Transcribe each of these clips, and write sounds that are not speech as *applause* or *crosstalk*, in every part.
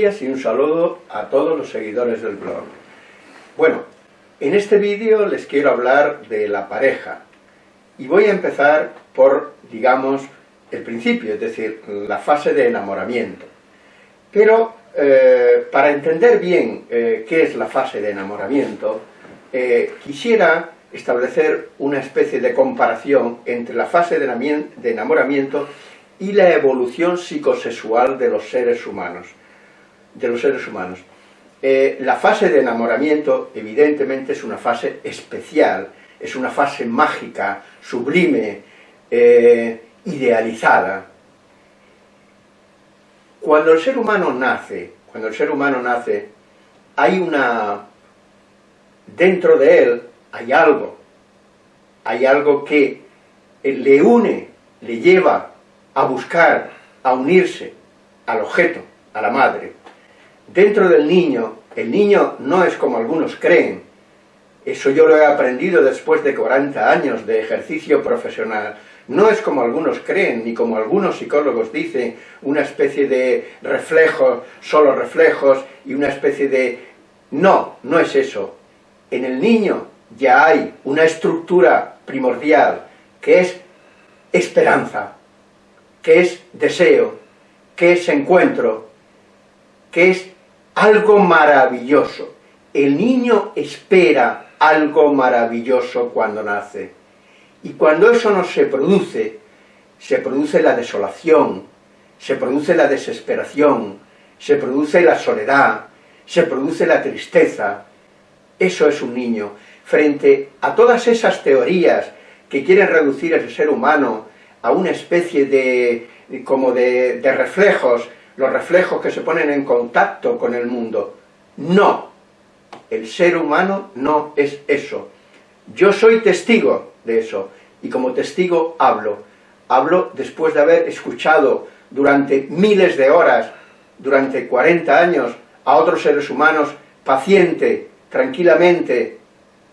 Y un saludo a todos los seguidores del blog. Bueno, en este vídeo les quiero hablar de la pareja. Y voy a empezar por, digamos, el principio, es decir, la fase de enamoramiento. Pero, eh, para entender bien eh, qué es la fase de enamoramiento, eh, quisiera establecer una especie de comparación entre la fase de enamoramiento y la evolución psicosexual de los seres humanos de los seres humanos. Eh, la fase de enamoramiento, evidentemente, es una fase especial, es una fase mágica, sublime, eh, idealizada. Cuando el ser humano nace, cuando el ser humano nace, hay una... dentro de él hay algo, hay algo que le une, le lleva a buscar, a unirse al objeto, a la madre. Dentro del niño, el niño no es como algunos creen, eso yo lo he aprendido después de 40 años de ejercicio profesional, no es como algunos creen, ni como algunos psicólogos dicen, una especie de reflejos, solo reflejos, y una especie de... No, no es eso. En el niño ya hay una estructura primordial, que es esperanza, que es deseo, que es encuentro, que es algo maravilloso. El niño espera algo maravilloso cuando nace. Y cuando eso no se produce, se produce la desolación, se produce la desesperación, se produce la soledad, se produce la tristeza. Eso es un niño. Frente a todas esas teorías que quieren reducir al ser humano a una especie de, como de, de reflejos los reflejos que se ponen en contacto con el mundo. No, el ser humano no es eso. Yo soy testigo de eso, y como testigo hablo. Hablo después de haber escuchado durante miles de horas, durante 40 años, a otros seres humanos paciente, tranquilamente,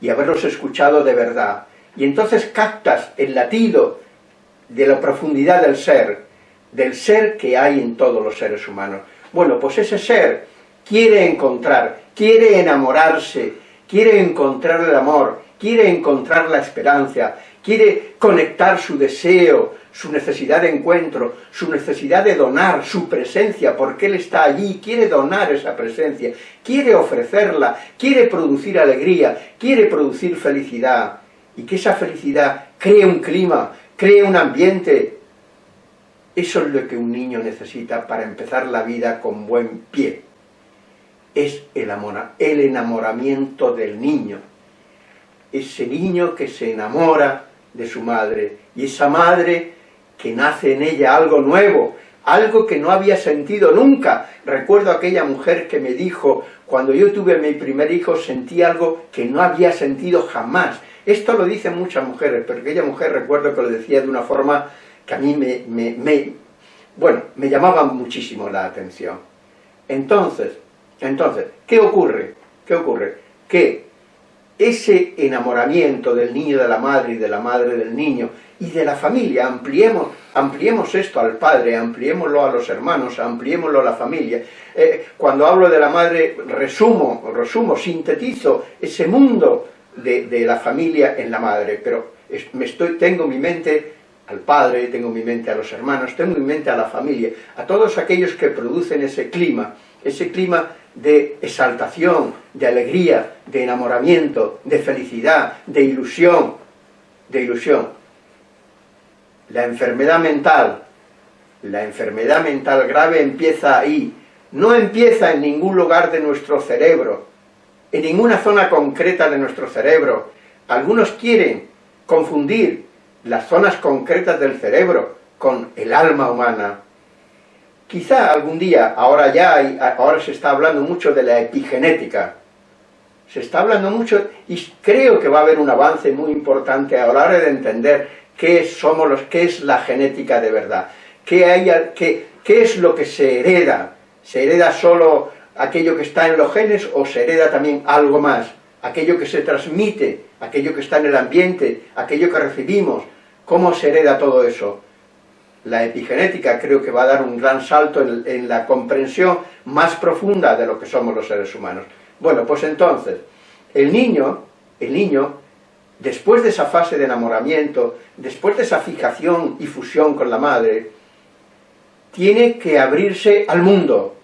y haberlos escuchado de verdad. Y entonces captas el latido de la profundidad del ser, del ser que hay en todos los seres humanos. Bueno, pues ese ser quiere encontrar, quiere enamorarse, quiere encontrar el amor, quiere encontrar la esperanza, quiere conectar su deseo, su necesidad de encuentro, su necesidad de donar su presencia, porque Él está allí, quiere donar esa presencia, quiere ofrecerla, quiere producir alegría, quiere producir felicidad, y que esa felicidad cree un clima, cree un ambiente, eso es lo que un niño necesita para empezar la vida con buen pie. Es el, el enamoramiento del niño. Ese niño que se enamora de su madre, y esa madre que nace en ella algo nuevo, algo que no había sentido nunca. Recuerdo aquella mujer que me dijo, cuando yo tuve mi primer hijo, sentí algo que no había sentido jamás. Esto lo dicen muchas mujeres, pero aquella mujer recuerdo que lo decía de una forma que a mí me, bueno, me llamaban muchísimo la atención. Entonces, entonces, ¿qué ocurre? ¿Qué ocurre? Que ese enamoramiento del niño de la madre y de la madre del niño y de la familia, ampliemos, ampliemos esto al padre, ampliémoslo a los hermanos, ampliémoslo a la familia. Eh, cuando hablo de la madre, resumo, resumo, sintetizo ese mundo de, la familia en la madre, pero me estoy, tengo mi mente al padre, tengo en mi mente a los hermanos, tengo en mi mente a la familia, a todos aquellos que producen ese clima, ese clima de exaltación, de alegría, de enamoramiento, de felicidad, de ilusión, de ilusión. La enfermedad mental, la enfermedad mental grave empieza ahí, no empieza en ningún lugar de nuestro cerebro, en ninguna zona concreta de nuestro cerebro. Algunos quieren confundir las zonas concretas del cerebro con el alma humana. Quizá algún día, ahora ya, ahora se está hablando mucho de la epigenética, se está hablando mucho, y creo que va a haber un avance muy importante a la hora de entender qué somos los, qué es la genética de verdad, qué, hay, qué es lo que se hereda, se hereda solo aquello que está en los genes o se hereda también algo más, aquello que se transmite, aquello que está en el ambiente, aquello que recibimos, ¿Cómo se hereda todo eso? la epigenética creo que va a dar un gran salto en, la comprensión más profunda de lo que somos los seres humanos. Bueno, pues entonces, el niño, el niño, después de esa fase de enamoramiento, después de esa fijación y fusión con la madre, tiene que abrirse al mundo.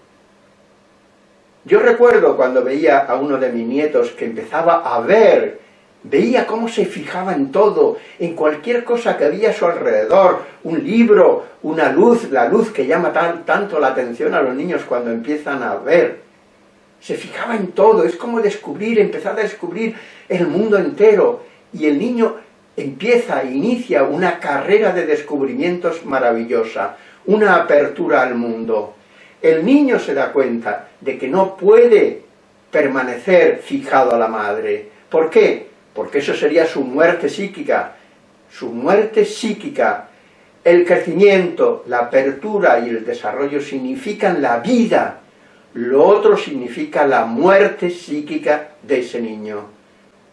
Yo recuerdo cuando veía a uno de mis nietos que empezaba a ver Veía cómo se fijaba en todo, en cualquier cosa que había a su alrededor, un libro, una luz, la luz que llama tanto la atención a los niños cuando empiezan a ver. Se fijaba en todo, es como descubrir, empezar a descubrir el mundo entero. Y el niño empieza, inicia una carrera de descubrimientos maravillosa, una apertura al mundo. El niño se da cuenta de que no puede permanecer fijado a la madre. ¿Por qué? Porque eso sería su muerte psíquica, su muerte psíquica. El crecimiento, la apertura y el desarrollo significan la vida, lo otro significa la muerte psíquica de ese niño.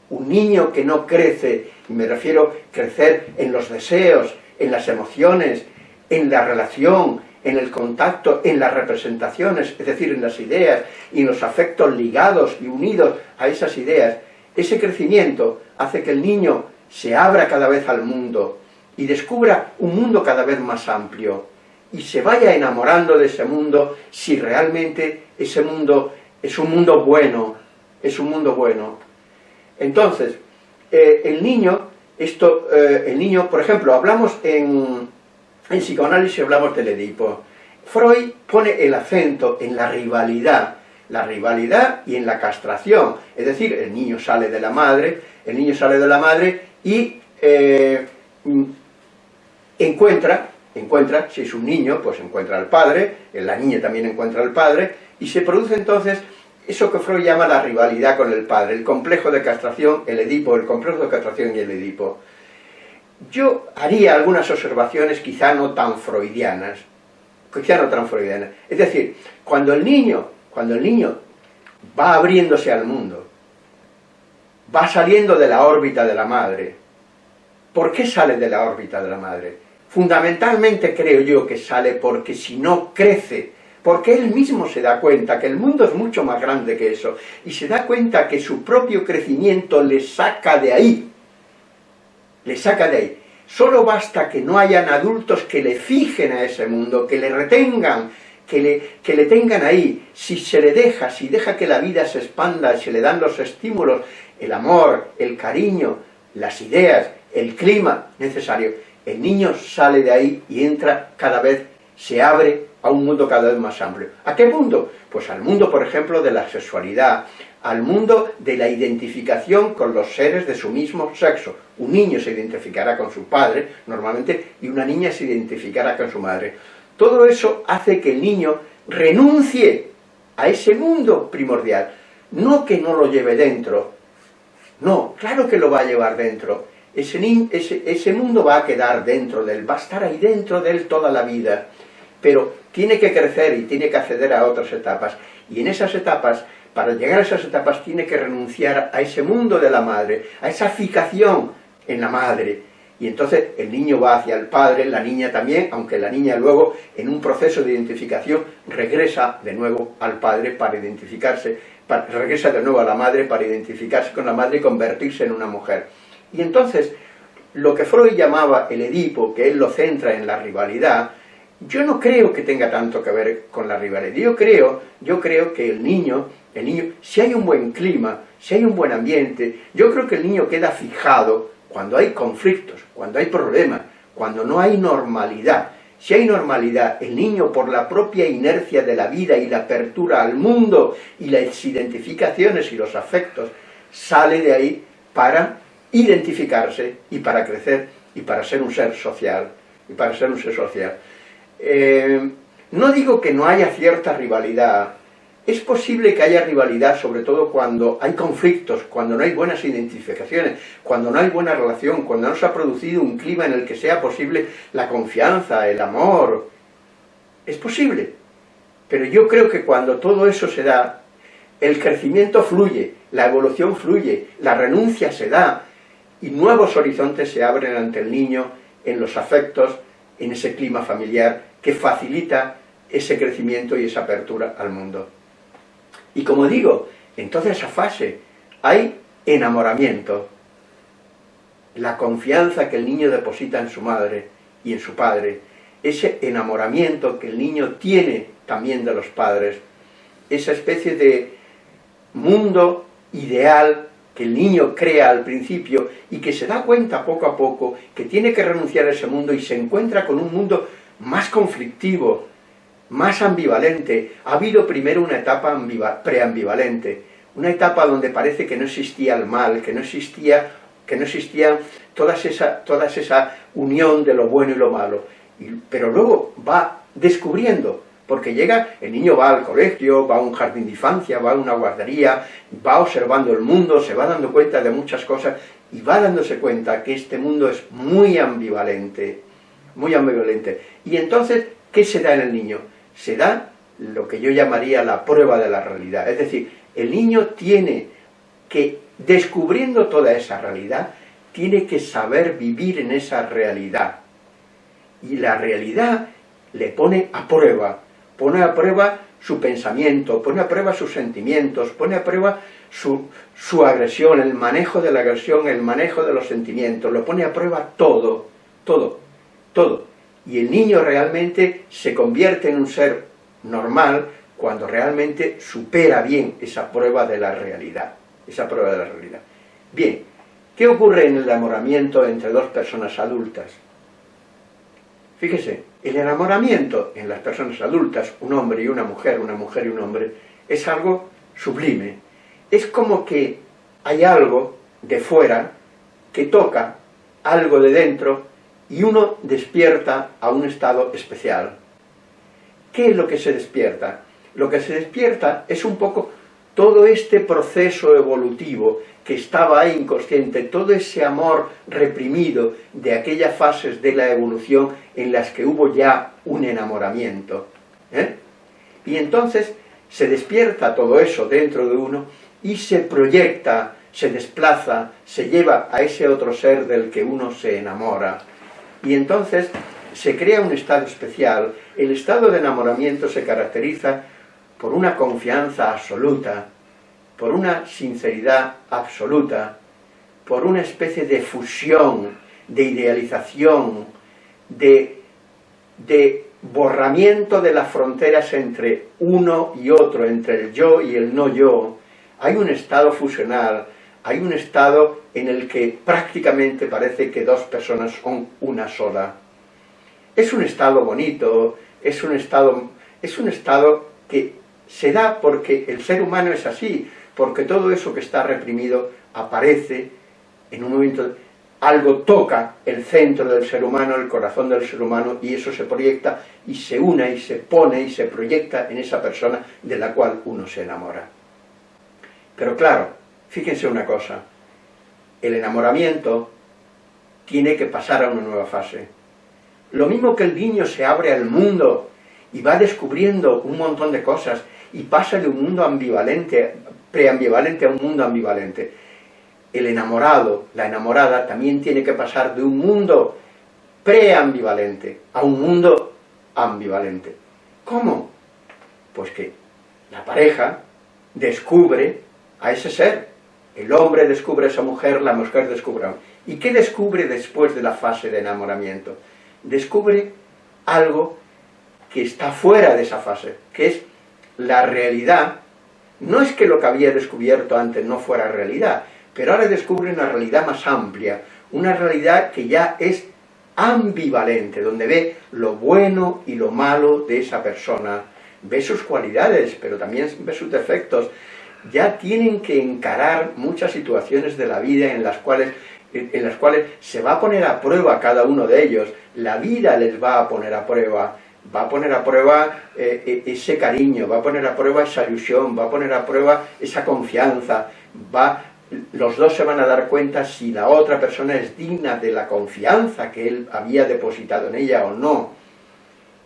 Un niño que no crece, y me refiero a crecer en los deseos, en las emociones, en la relación, en el contacto, en las representaciones, es decir, en las ideas y en los afectos ligados y unidos a esas ideas, ese crecimiento hace que el niño se abra cada vez al mundo y descubra un mundo cada vez más amplio y se vaya enamorando de ese mundo si realmente ese mundo es un mundo bueno, es un mundo bueno. Entonces, eh, el niño, esto, eh, el niño, por ejemplo, hablamos en, en psicoanálisis, hablamos del Edipo. Freud pone el acento en la rivalidad la rivalidad y en la castración. Es decir, el niño sale de la madre, el niño sale de la madre y eh, encuentra, encuentra, si es un niño, pues encuentra al padre, la niña también encuentra al padre, y se produce entonces eso que Freud llama la rivalidad con el padre, el complejo de castración, el Edipo, el complejo de castración y el Edipo. Yo haría algunas observaciones quizá no tan freudianas, quizá no tan freudianas. Es decir, cuando el niño cuando el niño va abriéndose al mundo, va saliendo de la órbita de la madre, ¿por qué sale de la órbita de la madre? Fundamentalmente creo yo que sale porque si no crece, porque él mismo se da cuenta que el mundo es mucho más grande que eso, y se da cuenta que su propio crecimiento le saca de ahí, le saca de ahí. Solo basta que no hayan adultos que le fijen a ese mundo, que le retengan, que le, que le tengan ahí, si se le deja, si deja que la vida se expanda, se le dan los estímulos, el amor, el cariño, las ideas, el clima necesario, el niño sale de ahí y entra cada vez, se abre a un mundo cada vez más amplio. ¿A qué mundo? Pues al mundo, por ejemplo, de la sexualidad, al mundo de la identificación con los seres de su mismo sexo. Un niño se identificará con su padre, normalmente, y una niña se identificará con su madre. Todo eso hace que el niño renuncie a ese mundo primordial. No que no lo lleve dentro, no, claro que lo va a llevar dentro. Ese, ese, mundo va a quedar dentro de él, va a estar ahí dentro de él toda la vida. Pero tiene que crecer y tiene que acceder a otras etapas. Y en esas etapas, para llegar a esas etapas, tiene que renunciar a ese mundo de la madre, a esa fijación en la madre, y entonces el niño va hacia el padre, la niña también, aunque la niña luego en un proceso de identificación regresa de nuevo al padre para identificarse, regresa de nuevo a la madre para identificarse con la madre y convertirse en una mujer. Y entonces, lo que Freud llamaba el Edipo, que él lo centra en la rivalidad, yo no creo que tenga tanto que ver con la rivalidad. Yo creo, yo creo que el niño, el niño, si hay un buen clima, si hay un buen ambiente, yo creo que el niño queda fijado cuando hay conflictos, cuando hay problemas, cuando no hay normalidad. Si hay normalidad, el niño por la propia inercia de la vida y la apertura al mundo y las identificaciones y los afectos, sale de ahí para identificarse y para crecer y para ser un ser social. Y para ser un ser social. Eh, no digo que no haya cierta rivalidad es posible que haya rivalidad, sobre todo cuando hay conflictos, cuando no hay buenas identificaciones, cuando no hay buena relación, cuando no se ha producido un clima en el que sea posible la confianza, el amor. Es posible. Pero yo creo que cuando todo eso se da, el crecimiento fluye, la evolución fluye, la renuncia se da, y nuevos horizontes se abren ante el niño en los afectos, en ese clima familiar que facilita ese crecimiento y esa apertura al mundo. Y como digo, en toda esa fase hay enamoramiento, la confianza que el niño deposita en su madre y en su padre, ese enamoramiento que el niño tiene también de los padres, esa especie de mundo ideal que el niño crea al principio y que se da cuenta poco a poco que tiene que renunciar a ese mundo y se encuentra con un mundo más conflictivo, más ambivalente. Ha habido primero una etapa preambivalente, una etapa donde parece que no existía el mal, que no existía, que no existía toda esa, toda esa unión de lo bueno y lo malo. pero luego va descubriendo porque llega, el niño va al colegio, va a un jardín de infancia, va a una guardería, va observando el mundo, se va dando cuenta de muchas cosas y va dándose cuenta que este mundo es muy ambivalente, muy ambivalente. Y entonces, ¿qué se da en el niño? Se da lo que yo llamaría la prueba de la realidad. Es decir, el niño tiene que, descubriendo toda esa realidad, tiene que saber vivir en esa realidad. Y la realidad le pone a prueba, pone a prueba su pensamiento, pone a prueba sus sentimientos, pone a prueba su, su, agresión, el manejo de la agresión, el manejo de los sentimientos, lo pone a prueba todo, todo, todo. Y el niño realmente se convierte en un ser normal cuando realmente supera bien esa prueba de la realidad, esa prueba de la realidad. Bien, ¿qué ocurre en el enamoramiento entre dos personas adultas? Fíjese, el enamoramiento en las personas adultas, un hombre y una mujer, una mujer y un hombre, es algo sublime. Es como que hay algo de fuera que toca algo de dentro y uno despierta a un estado especial. ¿Qué es lo que se despierta? Lo que se despierta es un poco todo este proceso evolutivo que estaba ahí inconsciente, todo ese amor reprimido de aquellas fases de la evolución en las que hubo ya un enamoramiento. ¿eh? Y entonces se despierta todo eso dentro de uno y se proyecta, se desplaza, se lleva a ese otro ser del que uno se enamora. Y entonces se crea un estado especial. El estado de enamoramiento se caracteriza por una confianza absoluta, por una sinceridad absoluta, por una especie de fusión, de idealización, de, borramiento de las fronteras entre uno y otro, entre el yo y el no yo, hay un estado fusional, hay un estado en el que prácticamente parece que dos personas son una sola. Es un estado bonito, es un estado, es un estado que se da porque el ser humano es así, porque todo eso que está reprimido aparece en un momento, algo toca el centro del ser humano, el corazón del ser humano, y eso se proyecta y se une y se pone y se proyecta en esa persona de la cual uno se enamora. Pero claro, fíjense una cosa, el enamoramiento tiene que pasar a una nueva fase. Lo mismo que el niño se abre al mundo y va descubriendo un montón de cosas y pasa de un mundo ambivalente, preambivalente a un mundo ambivalente. El enamorado, la enamorada, también tiene que pasar de un mundo preambivalente a un mundo ambivalente. ¿Cómo? Pues que la pareja descubre a ese ser. El hombre descubre a esa mujer, la mujer descubre a. ¿Y qué descubre después de la fase de enamoramiento? Descubre algo que está fuera de esa fase, que es la realidad, no es que lo que había descubierto antes no fuera realidad, pero ahora descubre una realidad más amplia, una realidad que ya es ambivalente, donde ve lo bueno y lo malo de esa persona, ve sus cualidades, pero también ve sus defectos, ya tienen que encarar muchas situaciones de la vida en las cuales en las cuales se va a poner a prueba cada uno de ellos, la vida les va a poner a prueba, va a poner a prueba eh, eh, ese cariño, va a poner a prueba esa ilusión, va a poner a prueba esa confianza, va, los dos se van a dar cuenta si la otra persona es digna de la confianza que él había depositado en ella o no.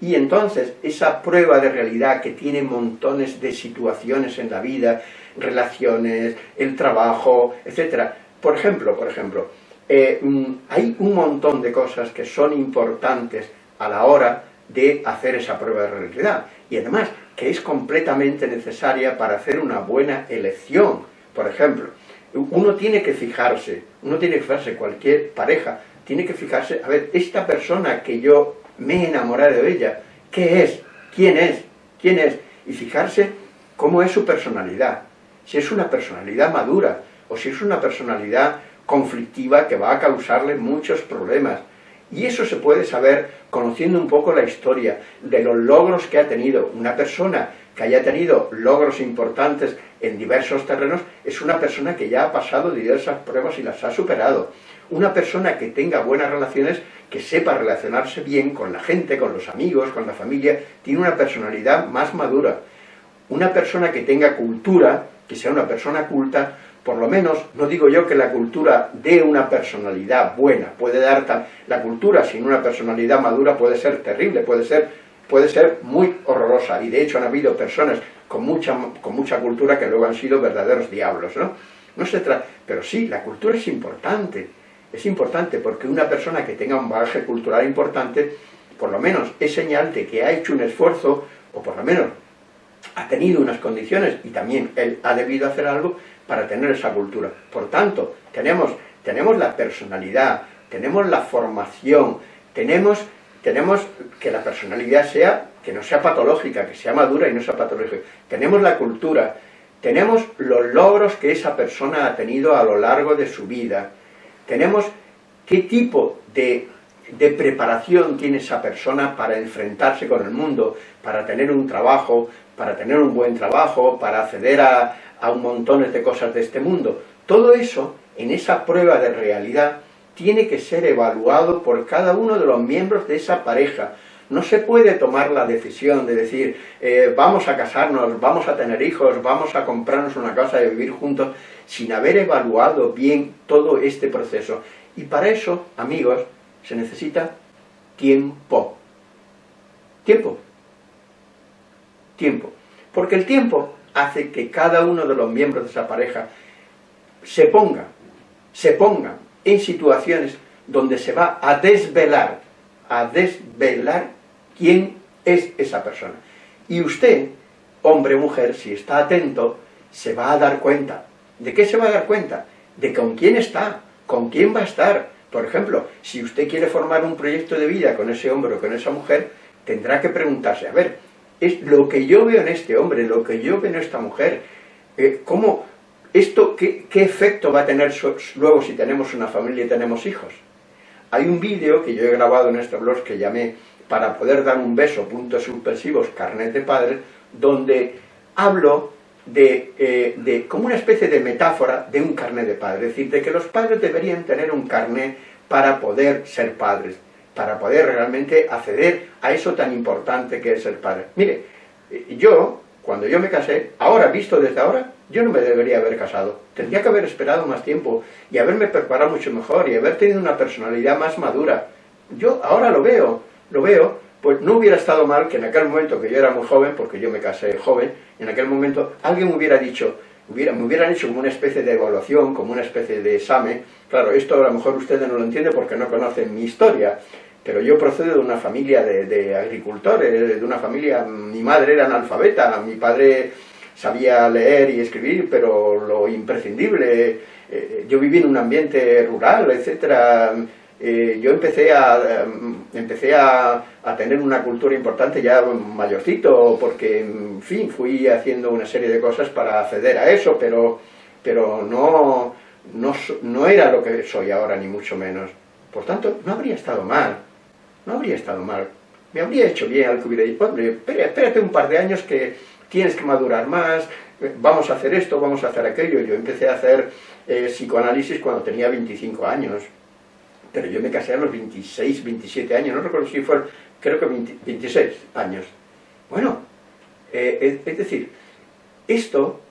Y entonces, esa prueba de realidad que tiene montones de situaciones en la vida, relaciones, el trabajo, etc. Por ejemplo, por ejemplo, eh, mm, hay un montón de cosas que son importantes a la hora de hacer esa prueba de realidad. Y además, que es completamente necesaria para hacer una buena elección. Por ejemplo, uno tiene que fijarse, uno tiene que fijarse, cualquier pareja, tiene que fijarse, a ver, esta persona que yo me he enamorado de ella, ¿qué es? ¿Quién es? ¿Quién es? Y fijarse cómo es su personalidad. Si es una personalidad madura, o si es una personalidad conflictiva que va a causarle muchos problemas. Y eso se puede saber conociendo un poco la historia de los logros que ha tenido. Una persona que haya tenido logros importantes en diversos terrenos es una persona que ya ha pasado diversas pruebas y las ha superado. Una persona que tenga buenas relaciones, que sepa relacionarse bien con la gente, con los amigos, con la familia, tiene una personalidad más madura. Una persona que tenga cultura, que sea una persona culta, por lo menos, no digo yo que la cultura dé una personalidad buena, puede dar la cultura sin una personalidad madura puede ser terrible, puede ser, puede ser muy horrorosa, y de hecho han habido personas con mucha, con mucha cultura que luego han sido verdaderos diablos, ¿no? No se trata, pero sí, la cultura es importante, es importante porque una persona que tenga un bagaje cultural importante, por lo menos es señal de que ha hecho un esfuerzo, o por lo menos ha tenido unas condiciones y también él ha debido hacer algo para tener esa cultura. Por tanto, tenemos, tenemos la personalidad, tenemos la formación, tenemos, tenemos que la personalidad sea, que no sea patológica, que sea madura y no sea patológica. Tenemos la cultura, tenemos los logros que esa persona ha tenido a lo largo de su vida, tenemos qué tipo de, de preparación tiene esa persona para enfrentarse con el mundo, para tener un trabajo, para tener un buen trabajo, para acceder a, a un montón de cosas de este mundo. Todo eso, en esa prueba de realidad, tiene que ser evaluado por cada uno de los miembros de esa pareja. No se puede tomar la decisión de decir, eh, vamos a casarnos, vamos a tener hijos, vamos a comprarnos una casa y vivir juntos, sin haber evaluado bien todo este proceso. Y para eso, amigos, se necesita tiempo. Tiempo. Tiempo. Porque el tiempo hace que cada uno de los miembros de esa pareja se ponga, se ponga en situaciones donde se va a desvelar, a desvelar quién es esa persona. Y usted, hombre o mujer, si está atento, se va a dar cuenta. ¿De qué se va a dar cuenta? De con quién está, con quién va a estar. Por ejemplo, si usted quiere formar un proyecto de vida con ese hombre o con esa mujer, tendrá que preguntarse, a ver, es lo que yo veo en este hombre, lo que yo veo en esta mujer, eh, ¿cómo, esto, qué, efecto va a tener luego si tenemos una familia y tenemos hijos? Hay un vídeo que yo he grabado en este blog que llamé para poder dar un beso, puntos suspensivos, carnet de padre, donde hablo de, eh, de, como una especie de metáfora de un carnet de padre, es decir, de que los padres deberían tener un carnet para poder ser padres para poder realmente acceder a eso tan importante que es ser padre. Mire, yo, cuando yo me casé, ahora, visto desde ahora, yo no me debería haber casado. Tendría que haber esperado más tiempo y haberme preparado mucho mejor y haber tenido una personalidad más madura. Yo ahora lo veo, lo veo, pues no hubiera estado mal que en aquel momento que yo era muy joven, porque yo me casé joven, en aquel momento alguien me hubiera dicho, me hubieran hecho como una especie de evaluación, como una especie de examen. Claro, esto a lo mejor ustedes no lo entienden porque no conocen mi historia, pero yo procedo de una familia de, agricultores, de una familia, mi madre era analfabeta, mi padre sabía leer y escribir, pero lo imprescindible, eh, yo viví en un ambiente rural, etcétera, eh, yo empecé a, em, empecé a, tener una cultura importante ya mayorcito, porque, en fin, fui haciendo una serie de cosas para acceder a eso, pero, pero no, no, no era lo que soy ahora, ni mucho menos. Por tanto, no habría estado mal no habría estado mal. Me habría hecho bien al que hubiera dicho, hombre, espérate un par de años que tienes que madurar más, vamos a hacer esto, vamos a hacer aquello. Yo empecé a hacer eh, psicoanálisis cuando tenía 25 años, pero yo me casé a los 26, 27 años, no recuerdo si fue, creo que 26 años. Bueno, eh, es, decir, esto,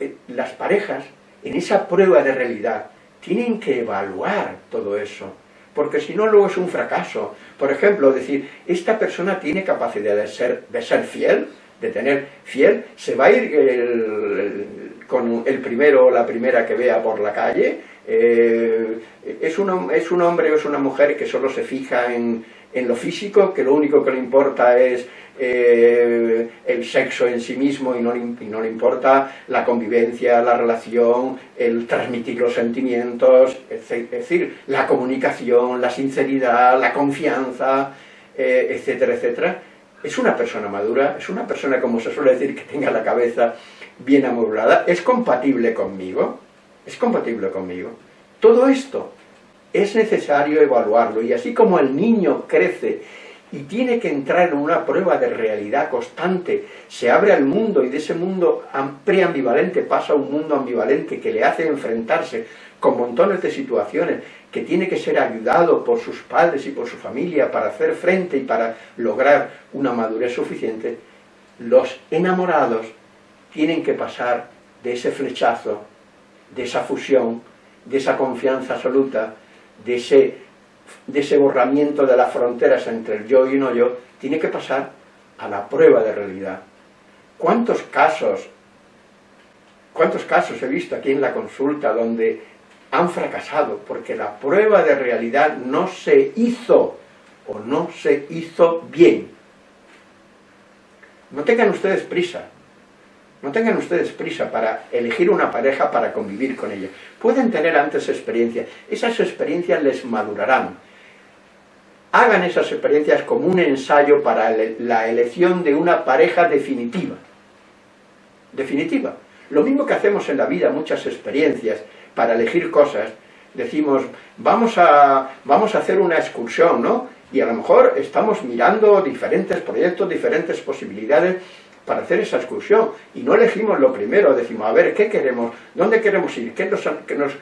eh, las parejas, en esa prueba de realidad, tienen que evaluar todo eso porque si no luego es un fracaso. Por ejemplo, decir, esta persona tiene capacidad de ser, de ser fiel, de tener fiel, se va a ir con el primero o la primera que vea por la calle, eh, es, un, es un hombre o es una mujer que solo se fija en, en lo físico, que lo único que le importa es eh, el sexo en sí mismo y no, le, importa la convivencia, la relación, el transmitir los sentimientos, es decir, la comunicación, la sinceridad, la confianza, eh, etcétera, etcétera. Es una persona madura, es una persona, como se suele decir, que tenga la cabeza bien amueblada, es compatible conmigo, es compatible conmigo. Todo esto es necesario evaluarlo, y así como el niño crece y tiene que entrar en una prueba de realidad constante, se abre al mundo y de ese mundo preambivalente pasa a un mundo ambivalente que le hace enfrentarse con montones de situaciones, que tiene que ser ayudado por sus padres y por su familia para hacer frente y para lograr una madurez suficiente, los enamorados tienen que pasar de ese flechazo, de esa fusión, de esa confianza absoluta, de ese de ese borramiento de las fronteras entre el yo y no yo, tiene que pasar a la prueba de realidad. ¿Cuántos casos, cuántos casos he visto aquí en la consulta donde han fracasado porque la prueba de realidad no se hizo o no se hizo bien? No tengan ustedes prisa, no tengan ustedes prisa para elegir una pareja para convivir con ella. Pueden tener antes experiencias, esas experiencias les madurarán. Hagan esas experiencias como un ensayo para la elección de una pareja definitiva. Definitiva. Lo mismo que hacemos en la vida, muchas experiencias para elegir cosas, decimos, vamos a, vamos a hacer una excursión, ¿no? Y a lo mejor estamos mirando diferentes proyectos, diferentes posibilidades, para hacer esa excursión y no elegimos lo primero, decimos, a ver, ¿qué queremos? ¿Dónde queremos ir? ¿Qué nos,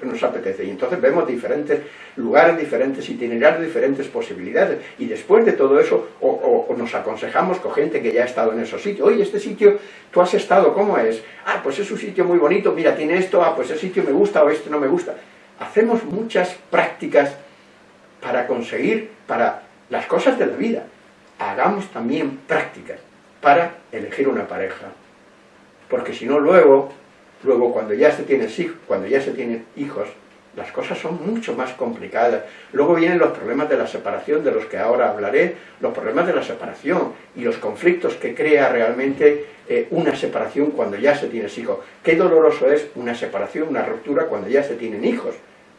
nos, apetece? Y entonces vemos diferentes lugares, diferentes itinerarios, diferentes posibilidades y después de todo eso o, nos aconsejamos con gente que ya ha estado en esos sitios, oye, este sitio, ¿tú has estado? ¿Cómo es? Ah, pues es un sitio muy bonito, mira, tiene esto, ah, pues ese sitio me gusta o este no me gusta. Hacemos muchas prácticas para conseguir, para las cosas de la vida. Hagamos también prácticas para elegir una pareja. Porque si no, luego, luego cuando ya se tiene cuando ya se tienen hijos, las cosas son mucho más complicadas. Luego vienen los problemas de la separación, de los que ahora hablaré, los problemas de la separación y los conflictos que crea realmente eh, una separación cuando ya se tiene hijos. Qué doloroso es una separación, una ruptura cuando ya se tienen hijos.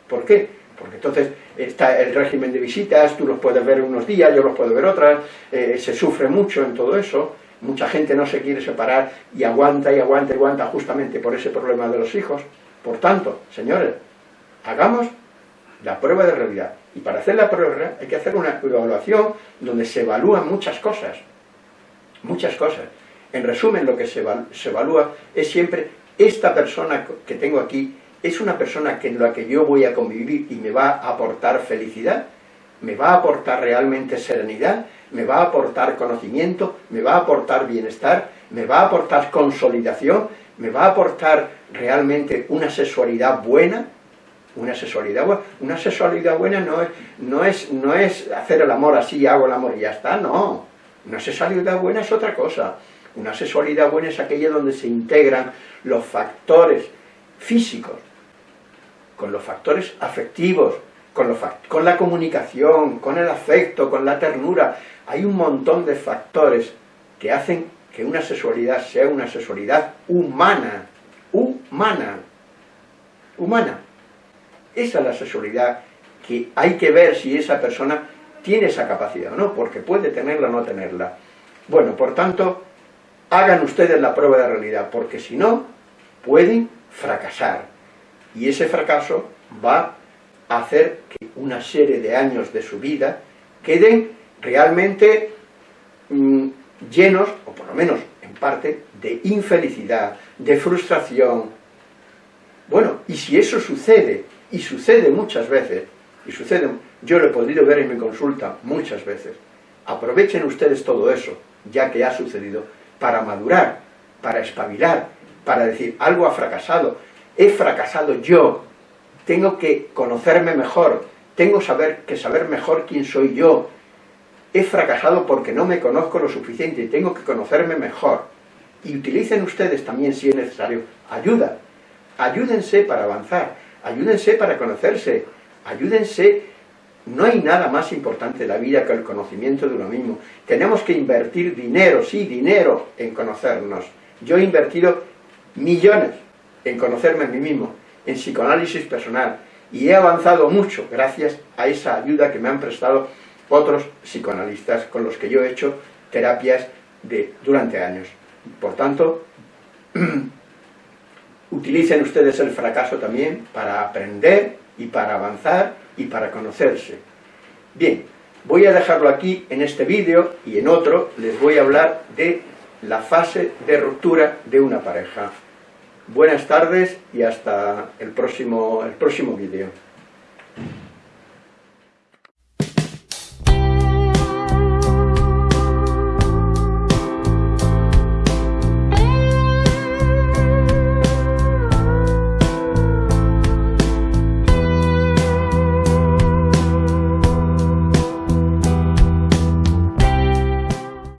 ¿Por qué? Porque entonces está el régimen de visitas, tú los puedes ver unos días, yo los puedo ver otras, eh, se sufre mucho en todo eso, Mucha gente no se quiere separar y aguanta y aguanta y aguanta justamente por ese problema de los hijos. Por tanto, señores, hagamos la prueba de realidad. Y para hacer la prueba hay que hacer una evaluación donde se evalúan muchas cosas. Muchas cosas. En resumen, lo que se, evalúa es siempre esta persona que tengo aquí, es una persona en la que yo voy a convivir y me va a aportar felicidad, me va a aportar realmente serenidad, me va a aportar conocimiento, me va a aportar bienestar, me va a aportar consolidación, me va a aportar realmente una sexualidad buena, una sexualidad buena, una sexualidad buena no es, no es, no es hacer el amor así, hago el amor y ya está, no, una sexualidad buena es otra cosa, una sexualidad buena es aquella donde se integran los factores físicos con los factores afectivos, con, la comunicación, con el afecto, con la ternura. Hay un montón de factores que hacen que una sexualidad sea una sexualidad humana, humana, humana. Esa es la sexualidad que hay que ver si esa persona tiene esa capacidad o no, porque puede tenerla o no tenerla. Bueno, por tanto, hagan ustedes la prueba de realidad, porque si no, pueden fracasar. Y ese fracaso va hacer que una serie de años de su vida queden realmente mm, llenos, o por lo menos en parte, de infelicidad, de frustración. Bueno, y si eso sucede, y sucede muchas veces, y sucede, yo lo he podido ver en mi consulta muchas veces, aprovechen ustedes todo eso, ya que ha sucedido, para madurar, para espabilar, para decir, algo ha fracasado, he fracasado yo, tengo que conocerme mejor, tengo saber, que saber mejor quién soy yo. He fracasado porque no me conozco lo suficiente tengo que conocerme mejor. Y utilicen ustedes también, si es necesario, ayuda. Ayúdense para avanzar, ayúdense para conocerse, ayúdense no hay nada más importante en la vida que el conocimiento de uno mismo. Tenemos que invertir dinero, sí, dinero, en conocernos. Yo he invertido millones en conocerme a mí mismo, en psicoanálisis personal, y he avanzado mucho gracias a esa ayuda que me han prestado otros psicoanalistas con los que yo he hecho terapias de, durante años. Por tanto, *clears throat* utilicen ustedes el fracaso también para aprender y para avanzar y para conocerse. Bien, voy a dejarlo aquí en este vídeo y en otro les voy a hablar de la fase de ruptura de una pareja. Buenas tardes y hasta el próximo, el próximo vídeo.